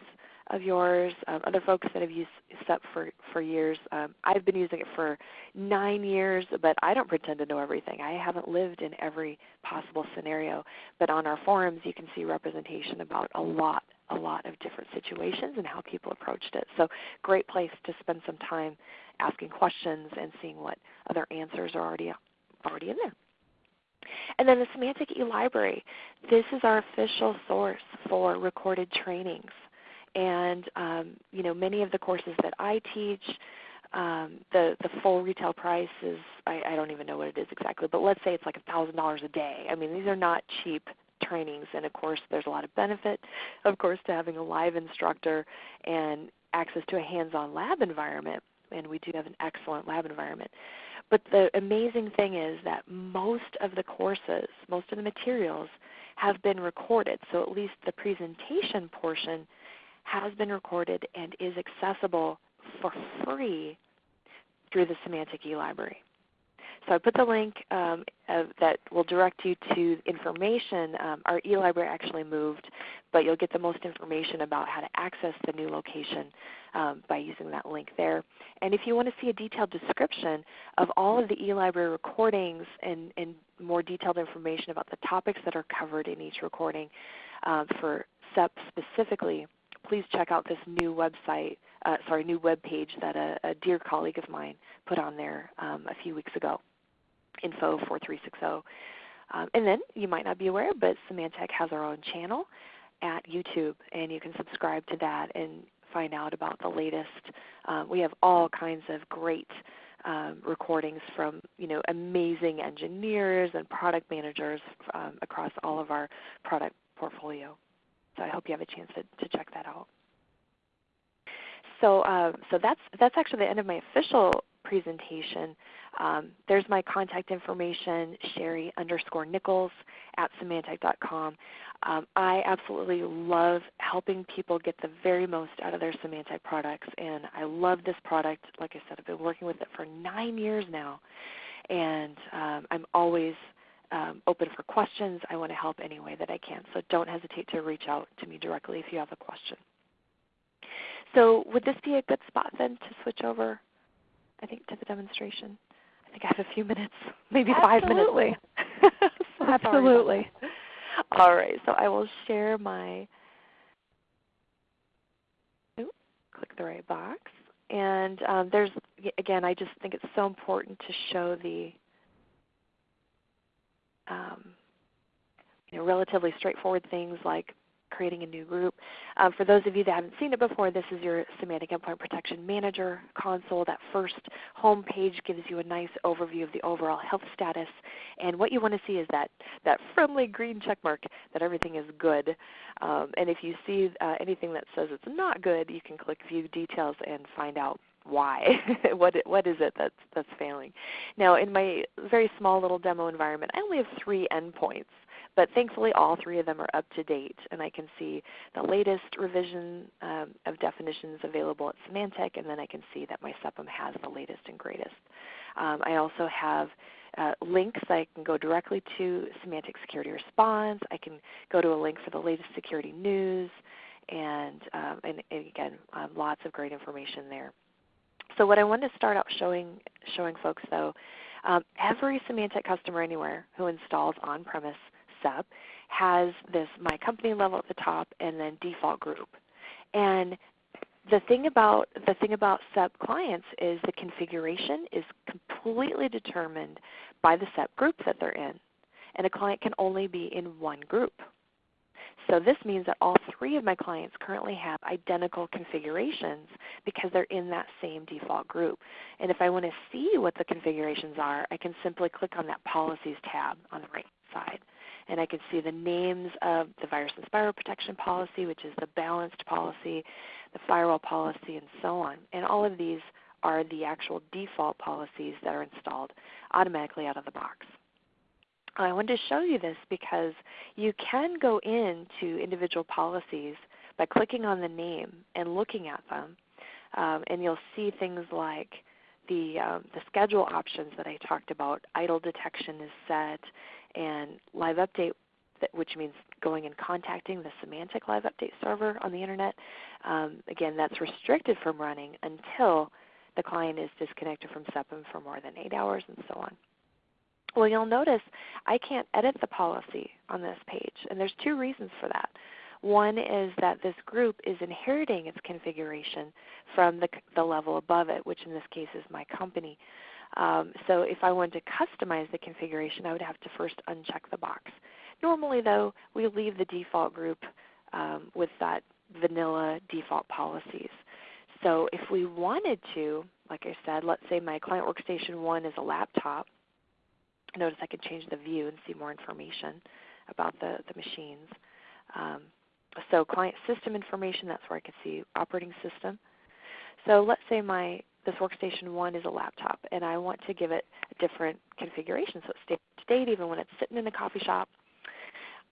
of yours, um, other folks that have used SEP for, for years. Um, I've been using it for nine years, but I don't pretend to know everything. I haven't lived in every possible scenario. But on our forums, you can see representation about a lot, a lot of different situations and how people approached it. So great place to spend some time asking questions and seeing what other answers are already, already in there. And then the Symantec eLibrary. This is our official source for recorded trainings and um, you know many of the courses that I teach, um, the the full retail price is I, I don't even know what it is exactly, but let's say it's like a thousand dollars a day. I mean these are not cheap trainings, and of course there's a lot of benefit, of course, to having a live instructor and access to a hands-on lab environment. And we do have an excellent lab environment. But the amazing thing is that most of the courses, most of the materials have been recorded. So at least the presentation portion has been recorded and is accessible for free through the Symantec eLibrary. So I put the link um, uh, that will direct you to information. Um, our eLibrary actually moved, but you'll get the most information about how to access the new location um, by using that link there. And if you want to see a detailed description of all of the eLibrary recordings and, and more detailed information about the topics that are covered in each recording uh, for SEP specifically, please check out this new website, uh, sorry, new web page that a, a, dear colleague of mine put on there um, a few weeks ago, info4360. Um, and then you might not be aware, but Symantec has our own channel. at YouTube, and you can subscribe to that and find out about the latest. Um, we have all kinds of great um, recordings from you know amazing engineers and product managers um, across all of our product portfolio. So I hope you have a chance to, to check that out. So, uh, so that's that's actually the end of my official presentation. Um, there's my contact information, Sherry underscore Nichols at Symantec.com. Um, I absolutely love helping people get the very most out of their Symantec products, and I love this product. Like I said, I've been working with it for nine years now, and um, I'm always um, open for questions. I want to help any way that I can, so don't hesitate to reach out to me directly if you have a question. So would this be a good spot then to switch over, I think, to the demonstration? I think I have a few minutes, maybe Absolutely. five minutes. so Absolutely. All right, so I will share my, oops, click the right box. And um, there's, again, I just think it's so important to show the um, you know, relatively straightforward things like creating a new group. Um, for those of you that haven't seen it before, this is your Symantec Endpoint Protection Manager console. That first home page gives you a nice overview of the overall health status. And what you want to see is that, that friendly green check mark that everything is good. Um, and if you see uh, anything that says it's not good, you can click View Details and find out why what what is it that's that's failing now in my very small little demo environment i only have three endpoints but thankfully all three of them are up to date and I can see the latest revision um, of definitions available at Symantec and then I can see that my SEPM has the latest and greatest. Um, I also have uh, links. I can go directly to Symantec Security Response. I can go to a link for the latest security news and, um, and, and again, um, lots of great information there. So what I wanted to start out showing, showing folks though, um, every Symantec customer anywhere who installs on-premise SEP has this my company level at the top and then default group. And the thing about the thing about SEP clients is the configuration is completely determined by the SEP group that they're in. And a client can only be in one group. So this means that all three of my clients currently have identical configurations because they're in that same default group. And if I want to see what the configurations are, I can simply click on that Policies tab on the right side and I can see the names of the virus and spyware protection policy, which is the balanced policy, the firewall policy, and so on. And all of these are the actual default policies that are installed automatically out of the box. I wanted to show you this because you can go into individual policies by clicking on the name and looking at them, um, and you'll see things like the, um, the schedule options that I talked about. Idle detection is set, and live update, which means going and contacting the Symantec live update server on the internet. Um, again, that's restricted from running until the client is disconnected from SEPM for more than eight hours and so on. Well, you'll notice I can't edit the policy on this page, and there's two reasons for that. One is that this group is inheriting its configuration from the, the level above it, which in this case is my company. Um, so if I wanted to customize the configuration, I would have to first uncheck the box. Normally though, we leave the default group um, with that vanilla default policies. So if we wanted to, like I said, let's say my client workstation 1 is a laptop. Notice I can change the view and see more information about the, the machines. Um, so client system information, that's where I can see operating system. So let's say my this workstation 1 is a laptop and I want to give it a different configuration so it stays up to date even when it's sitting in a coffee shop.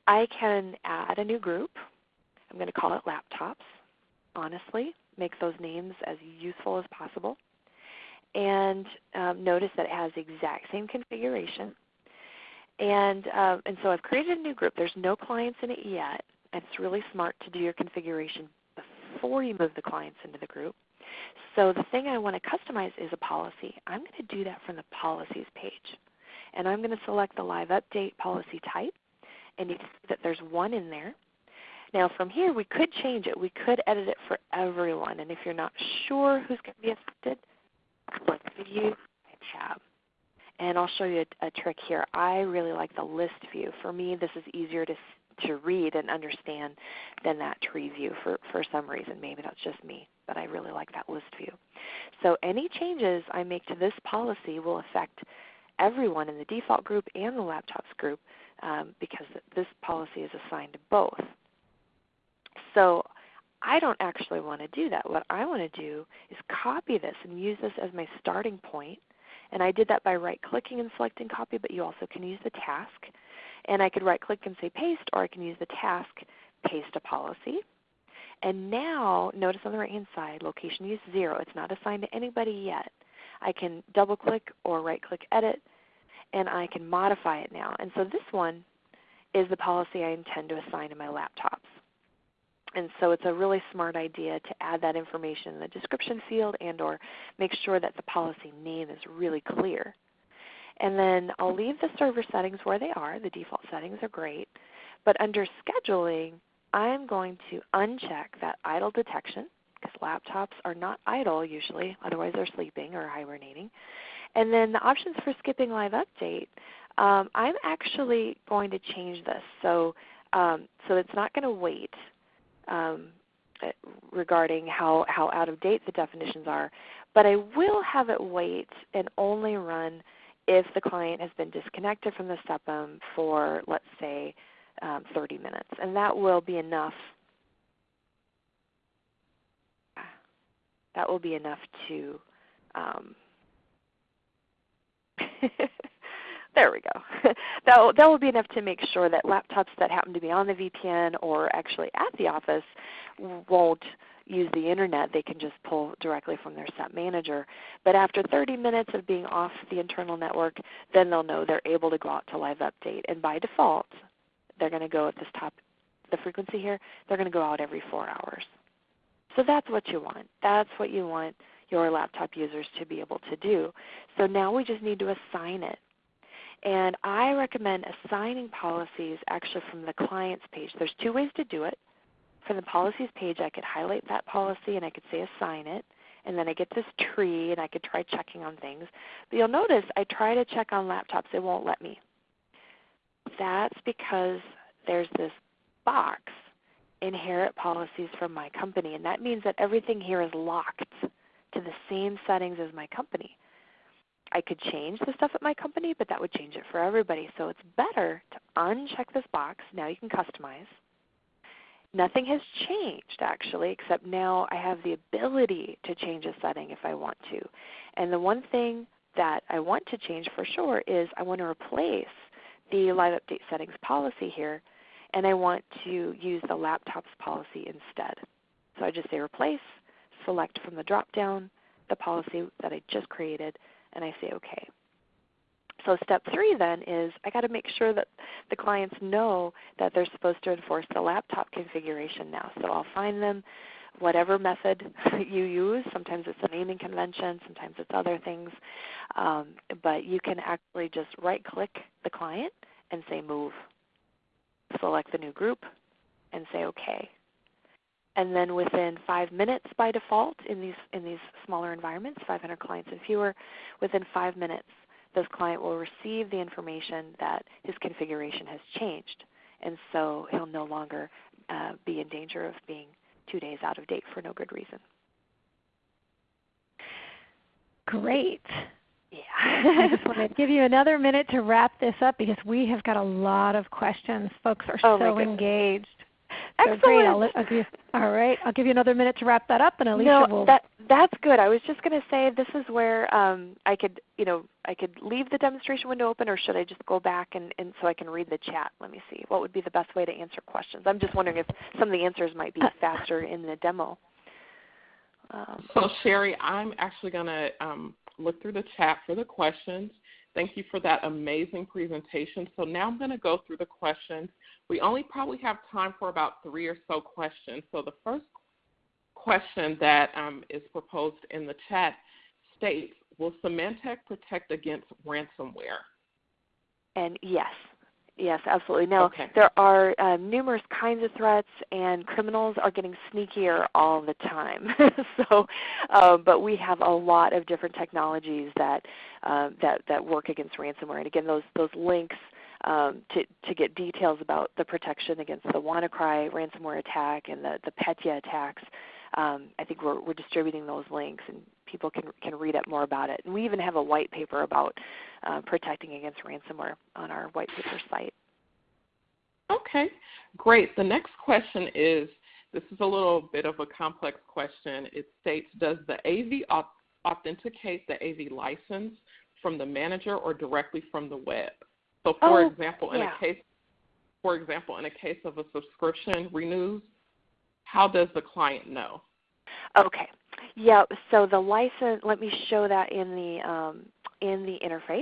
I can add a new group. I'm going to call it laptops, honestly. Make those names as useful as possible. And um, notice that it has the exact same configuration. And, uh, and so I've created a new group. There's no clients in it yet. And it's really smart to do your configuration before you move the clients into the group. So the thing I want to customize is a policy. I'm going to do that from the policies page. And I'm going to select the live update policy type. And you can see that there's one in there. Now from here we could change it. We could edit it for everyone. And if you're not sure who's going to be affected, click View tab. And I'll show you a, a trick here. I really like the list view. For me this is easier to, to read and understand than that tree view for, for some reason. Maybe that's just me, but I really like that list view. So any changes I make to this policy will affect everyone in the default group and the laptops group um, because this policy is assigned to both. So I don't actually want to do that. What I want to do is copy this and use this as my starting point. And I did that by right clicking and selecting copy, but you also can use the task. And I could right click and say paste, or I can use the task, paste a policy. And now, notice on the right hand side, location use 0. It's not assigned to anybody yet. I can double click or right click edit, and I can modify it now. And so this one is the policy I intend to assign to my laptops. And so it's a really smart idea to add that information in the description field and or make sure that the policy name is really clear. And then I'll leave the server settings where they are. The default settings are great. But under scheduling, I'm going to uncheck that idle detection because laptops are not idle usually, otherwise they're sleeping or hibernating. And then the options for skipping live update, um, I'm actually going to change this. So, um, so it's not going to wait um, eh, regarding how, how out of date the definitions are, but I will have it wait and only run if the client has been disconnected from the SEPM for, let's say, um, 30 minutes. And that will be enough. That will be enough to um, there we go. that, will, that will be enough to make sure that laptops that happen to be on the VPN or actually at the office won't use the internet. They can just pull directly from their SEP manager. But after 30 minutes of being off the internal network, then they'll know they're able to go out to live update. And by default, they're going to go at this top, the frequency here, they're going to go out every 4 hours. So that's what you want. That's what you want your laptop users to be able to do. So now we just need to assign it. And I recommend assigning policies actually from the client's page. There's two ways to do it. From the policies page, I could highlight that policy and I could say assign it. And then I get this tree and I could try checking on things. But you'll notice I try to check on laptops, it won't let me. That's because there's this box, inherit policies from my company. And that means that everything here is locked to the same settings as my company. I could change the stuff at my company, but that would change it for everybody. So it's better to uncheck this box. Now you can customize. Nothing has changed actually, except now I have the ability to change a setting if I want to. And the one thing that I want to change for sure is I want to replace the live update settings policy here, and I want to use the laptops policy instead. So I just say replace, select from the drop down the policy that I just created, and I say OK. So step three then is I got to make sure that the clients know that they're supposed to enforce the laptop configuration now. So I'll find them whatever method you use. Sometimes it's a naming convention, sometimes it's other things. Um, but you can actually just right click the client and say move. Select the new group and say OK and then within five minutes by default in these, in these smaller environments, 500 clients and fewer, within five minutes this client will receive the information that his configuration has changed. And so he'll no longer uh, be in danger of being two days out of date for no good reason. Great. Yeah. I just want to give you another minute to wrap this up because we have got a lot of questions. Folks are oh so engaged. Excellent. So great. I'll, I'll give you, all right. I'll give you another minute to wrap that up, and Alicia no, will. that that's good. I was just going to say this is where um, I could, you know, I could leave the demonstration window open, or should I just go back and, and so I can read the chat? Let me see. What would be the best way to answer questions? I'm just wondering if some of the answers might be uh, faster in the demo. Um, so Sherry, I'm actually going to um, look through the chat for the questions. Thank you for that amazing presentation. So now I'm going to go through the questions we only probably have time for about three or so questions. So the first question that um, is proposed in the chat states, will Symantec protect against ransomware? And yes, yes, absolutely. Now, okay. there are uh, numerous kinds of threats, and criminals are getting sneakier all the time. so, uh, but we have a lot of different technologies that uh, that that work against ransomware. And again, those those links um, to, to get details about the protection against the WannaCry ransomware attack and the, the Petya attacks, um, I think we're, we're distributing those links and people can, can read up more about it. And we even have a white paper about uh, protecting against ransomware on our white paper site. Okay, great. The next question is this is a little bit of a complex question. It states Does the AV authenticate the AV license from the manager or directly from the web? So, for oh, example, in yeah. a case, for example, in a case of a subscription renews, how does the client know? Okay. Yeah. So the license. Let me show that in the um, in the interface.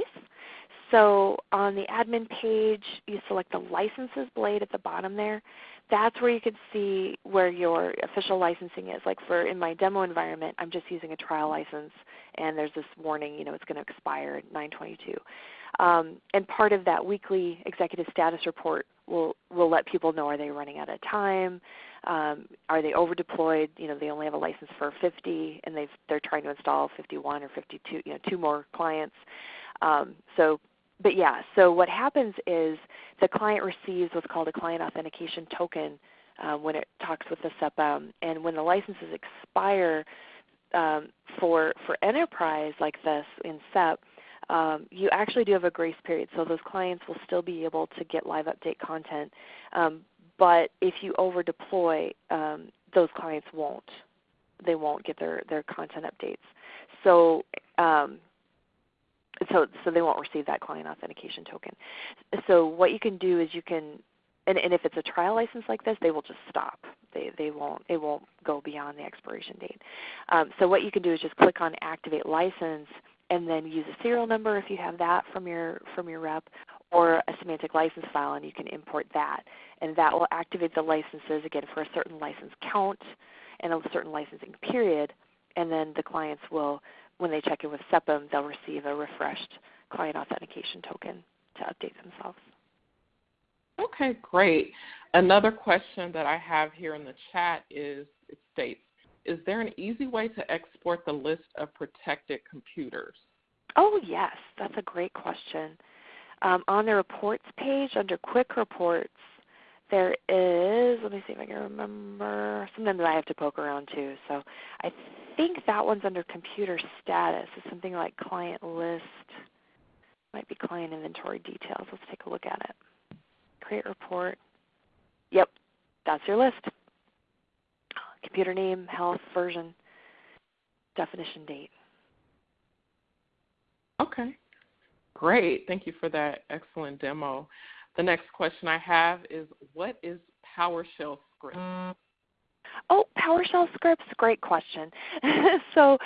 So on the admin page, you select the licenses blade at the bottom there. That's where you can see where your official licensing is. Like for in my demo environment, I'm just using a trial license, and there's this warning, you know, it's going to expire 922. Um, and part of that weekly executive status report will will let people know are they running out of time, um, are they over deployed? You know, they only have a license for 50, and they they're trying to install 51 or 52, you know, two more clients. Um, so, but yeah, so what happens is the client receives what's called a client authentication token uh, when it talks with the SEPM, and when the licenses expire um, for for enterprise like this in SEP um, you actually do have a grace period, so those clients will still be able to get live update content. Um, but if you over deploy, um, those clients won't. They won't get their, their content updates. So um, so so they won't receive that client authentication token. So what you can do is you can and, and if it's a trial license like this, they will just stop. They, they won't it won't go beyond the expiration date. Um, so what you can do is just click on activate license and then use a serial number if you have that from your from your rep, or a Symantec license file, and you can import that, and that will activate the licenses again for a certain license count and a certain licensing period, and then the clients will, when they check in with SEPM, they'll receive a refreshed client authentication token to update themselves. Okay, great. Another question that I have here in the chat is it states is there an easy way to export the list of protected computers? Oh, yes, that's a great question. Um, on the reports page under quick reports, there is, let me see if I can remember, sometimes I have to poke around too. So I think that one's under computer status. It's something like client list, might be client inventory details. Let's take a look at it. Create report. Yep, that's your list computer name, health, version, definition date. Okay, great. Thank you for that excellent demo. The next question I have is what is PowerShell script? Oh, PowerShell scripts, great question. so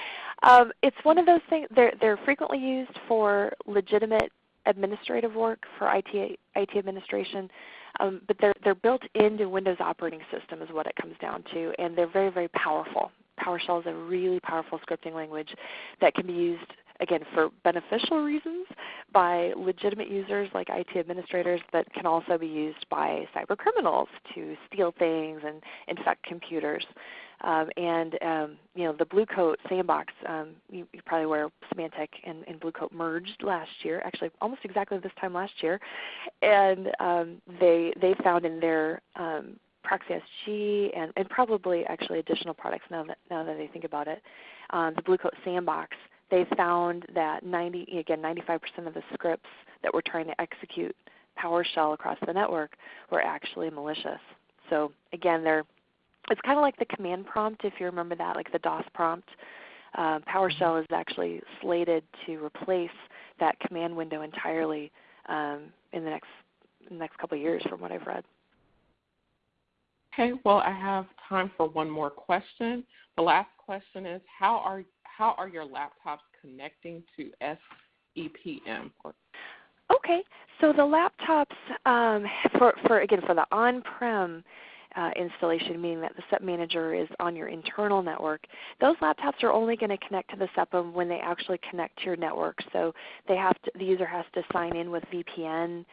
um, it's one of those things, they're, they're frequently used for legitimate administrative work for IT, IT administration. Um, but they're, they're built into Windows operating system is what it comes down to, and they're very, very powerful. PowerShell is a really powerful scripting language that can be used again for beneficial reasons by legitimate users like IT administrators that can also be used by cyber criminals to steal things and infect computers. Um, and um, you know the Blue Coat sandbox, um, you, you probably aware Symantec and, and Blue Coat merged last year, actually almost exactly this time last year, and um, they they found in their um, Proxy SG and, and probably actually additional products now that now that I think about it, um, the Blue Coat sandbox, they found that 90 again 95% of the scripts that were trying to execute PowerShell across the network were actually malicious. So again, they're it's kind of like the command prompt, if you remember that, like the DOS prompt. Uh, PowerShell is actually slated to replace that command window entirely um, in the next next couple of years, from what I've read. Okay, well, I have time for one more question. The last question is how are how are your laptops connecting to SEPM? Okay, so the laptops um, for for again for the on-prem uh, installation, meaning that the SEP manager is on your internal network, those laptops are only going to connect to the SEPM when they actually connect to your network. So they have to, the user has to sign in with VPN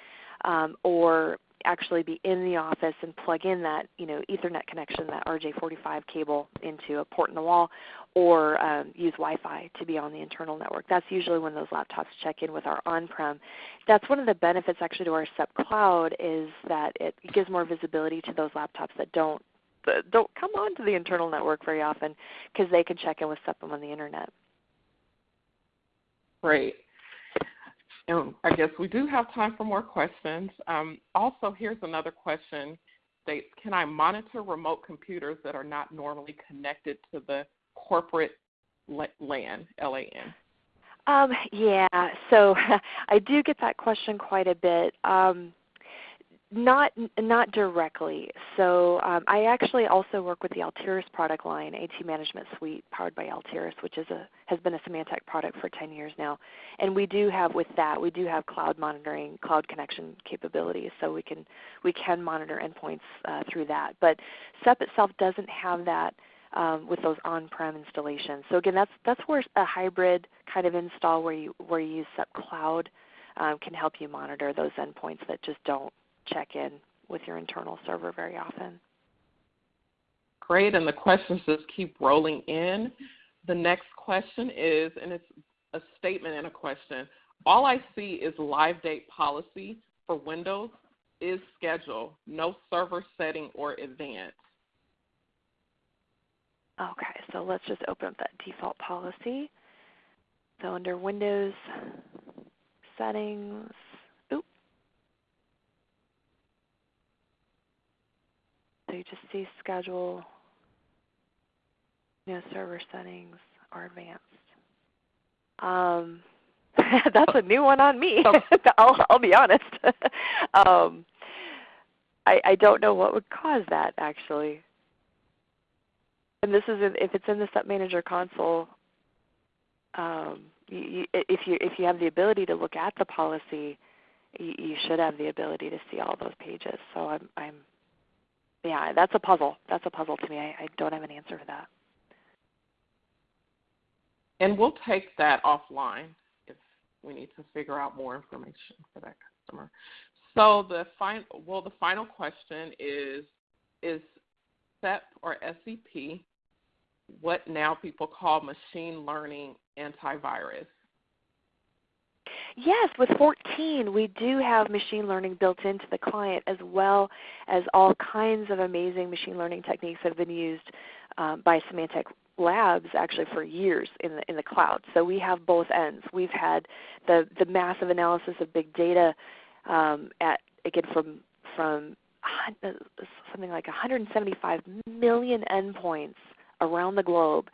um, or actually be in the office and plug in that you know Ethernet connection, that RJ45 cable into a port in the wall, or um, use Wi-Fi to be on the internal network. That's usually when those laptops check in with our on-prem. That's one of the benefits actually to our SEP Cloud is that it gives more visibility to those laptops that don't that don't come onto the internal network very often because they can check in with SEPM on the internet. Great. And I guess we do have time for more questions. Um, also, here's another question states, can I monitor remote computers that are not normally connected to the corporate LAN, L-A-N? Um, yeah, so I do get that question quite a bit. Um, not not directly. So um, I actually also work with the Altiris product line, IT Management Suite, powered by Altiris, which is a has been a Symantec product for 10 years now. And we do have with that, we do have cloud monitoring, cloud connection capabilities, so we can we can monitor endpoints uh, through that. But SEP itself doesn't have that. Um, with those on-prem installations. So again, that's that's where a hybrid kind of install where you where you use Cloud um, can help you monitor those endpoints that just don't check in with your internal server very often. Great, and the questions just keep rolling in. The next question is, and it's a statement and a question. All I see is live date policy for Windows is schedule, no server setting or advanced. Okay, so let's just open up that default policy. So under Windows settings, So you just see schedule, you know, server settings are advanced. Um, that's a new one on me. I'll, I'll be honest. um, I, I don't know what would cause that actually. And this is in, if it's in the SEP Manager console. Um, you, if you if you have the ability to look at the policy, you, you should have the ability to see all those pages. So I'm I'm yeah, that's a puzzle. That's a puzzle to me. I, I don't have an answer for that. And we'll take that offline if we need to figure out more information for that customer. So the final, well, the final question is, is SEP or SEP what now people call machine learning antivirus? Yes, with 14 we do have machine learning built into the client as well as all kinds of amazing machine learning techniques that have been used um, by Symantec labs actually for years in the in the cloud. So we have both ends. We've had the the massive analysis of big data um, at again from from something like 175 million endpoints around the globe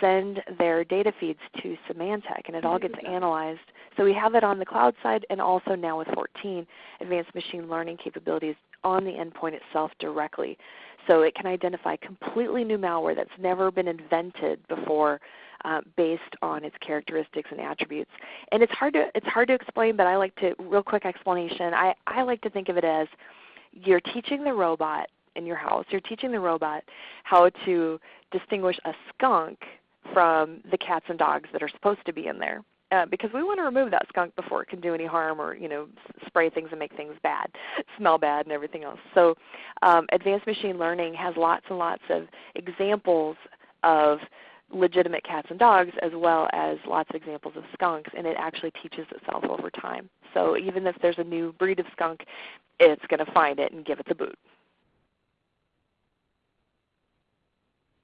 send their data feeds to Symantec and it all gets analyzed. So we have it on the cloud side and also now with 14 advanced machine learning capabilities on the endpoint itself directly. So it can identify completely new malware that's never been invented before uh, based on its characteristics and attributes. And it's hard to it's hard to explain, but I like to real quick explanation. I, I like to think of it as you're teaching the robot in your house, you're teaching the robot how to distinguish a skunk from the cats and dogs that are supposed to be in there. Uh, because we want to remove that skunk before it can do any harm or you know spray things and make things bad, smell bad, and everything else. So um, advanced machine learning has lots and lots of examples of legitimate cats and dogs as well as lots of examples of skunks, and it actually teaches itself over time. So even if there's a new breed of skunk, it's going to find it and give it the boot.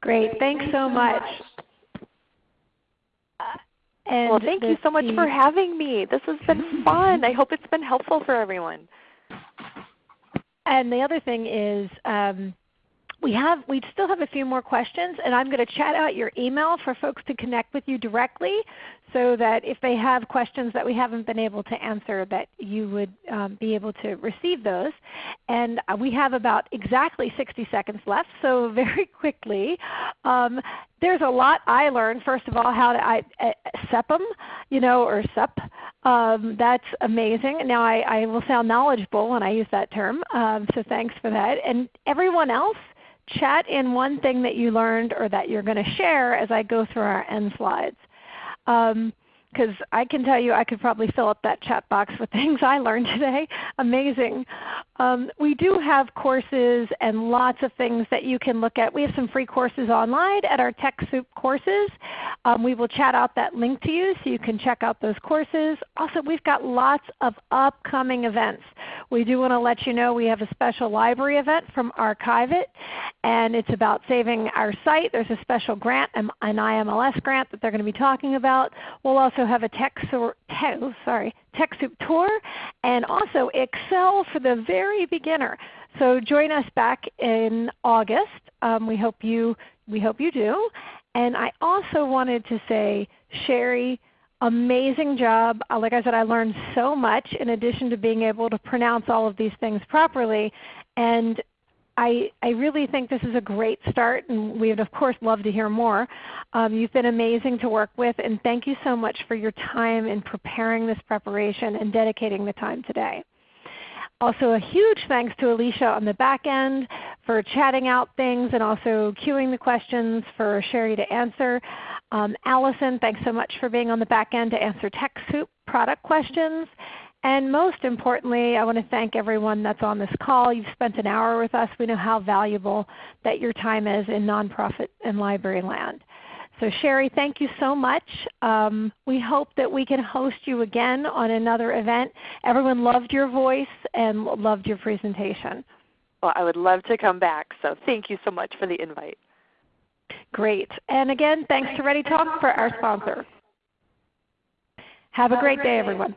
Great. Thanks so much. And well, thank you so much for having me. This has been fun. I hope it's been helpful for everyone. And the other thing is um, we have we still have a few more questions, and I'm going to chat out your email for folks to connect with you directly, so that if they have questions that we haven't been able to answer, that you would um, be able to receive those. And uh, we have about exactly 60 seconds left, so very quickly. Um, there's a lot I learned. First of all, how to I, uh, SEPM, you know, or SEP. Um, that's amazing. Now I, I, will sound knowledgeable when I use that term, um, so thanks for that. And everyone else, chat in one thing that you learned or that you're going to share as I go through our end slides. Um, because I can tell you I could probably fill up that chat box with things I learned today. Amazing. Um, we do have courses and lots of things that you can look at. We have some free courses online at our TechSoup courses. Um, we will chat out that link to you so you can check out those courses. Also, we've got lots of upcoming events. We do want to let you know we have a special library event from Archive It, and it's about saving our site. There's a special grant, an IMLS grant that they're going to be talking about. We'll also have a TechSoup, oh, sorry, TechSoup tour, and also Excel for the very beginner. So join us back in August. Um, we hope you we hope you do. And I also wanted to say, Sherry, amazing job. Uh, like I said, I learned so much in addition to being able to pronounce all of these things properly. And I, I really think this is a great start, and we would of course love to hear more. Um, you've been amazing to work with, and thank you so much for your time in preparing this preparation and dedicating the time today. Also a huge thanks to Alicia on the back end for chatting out things and also queuing the questions for Sherry to answer. Um, Allison, thanks so much for being on the back end to answer TechSoup product questions. And most importantly, I want to thank everyone that's on this call. You've spent an hour with us. We know how valuable that your time is in nonprofit and library land. So Sherry, thank you so much. Um, we hope that we can host you again on another event. Everyone loved your voice and loved your presentation. Well, I would love to come back. So thank you so much for the invite. Great. And again, thanks to ReadyTalk for our sponsor. Have a great day, everyone.